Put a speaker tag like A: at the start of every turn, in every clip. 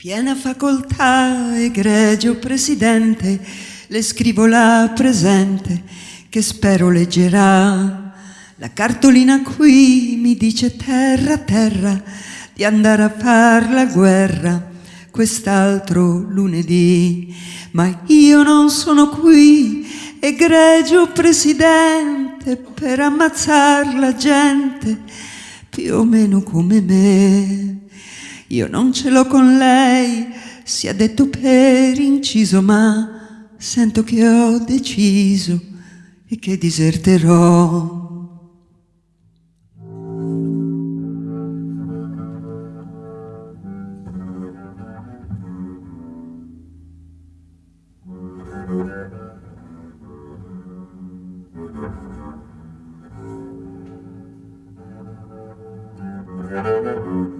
A: Piena facoltà, egregio presidente, le scrivo la presente che spero leggerà. La cartolina qui mi dice terra, terra, di andare a far la guerra quest'altro lunedì. Ma io non sono qui, egregio presidente, per ammazzar la gente, più o meno come me. Io non ce l'ho con lei, sia detto per inciso, ma sento che ho deciso e che diserterò. Ho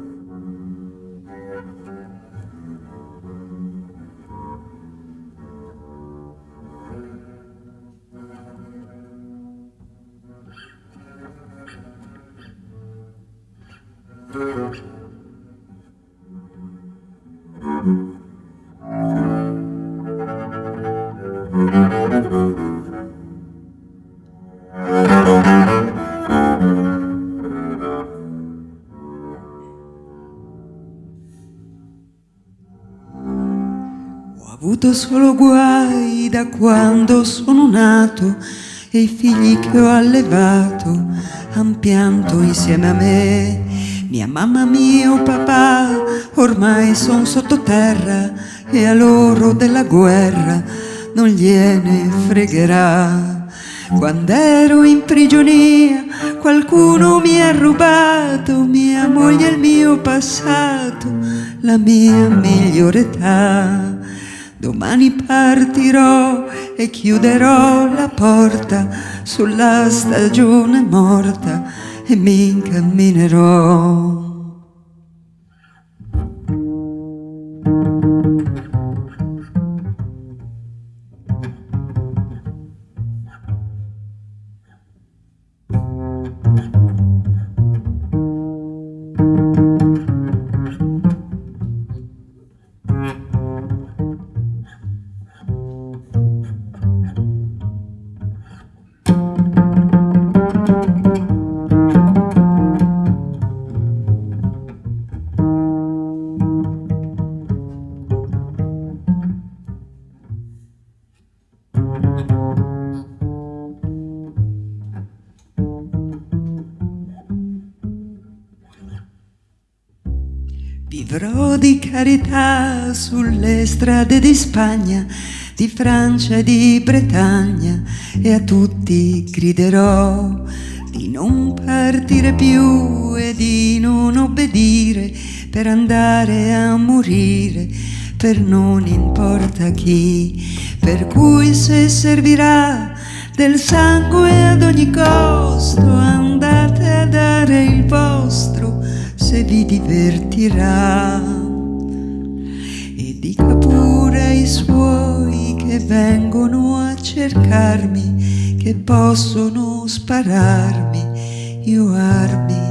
A: avuto solo guai da quando sono nato e i figli che ho allevato han pianto insieme a me. Mia mamma, mio papà ormai son sottoterra e a loro della guerra non gliene fregherà. Quando ero in prigionia qualcuno mi ha rubato mia moglie il mio passato, la mia migliore età. Domani partirò e chiuderò la porta sulla stagione morta e mi incamminerò. Vivrò di carità sulle strade di Spagna, di Francia e di Bretagna e a tutti griderò di non partire più e di non obbedire per andare a morire per non importa chi, per cui se servirà del sangue ad ogni costo andate a dare il vostro se vi divertirà. E dica pure ai suoi che vengono a cercarmi che possono spararmi io armi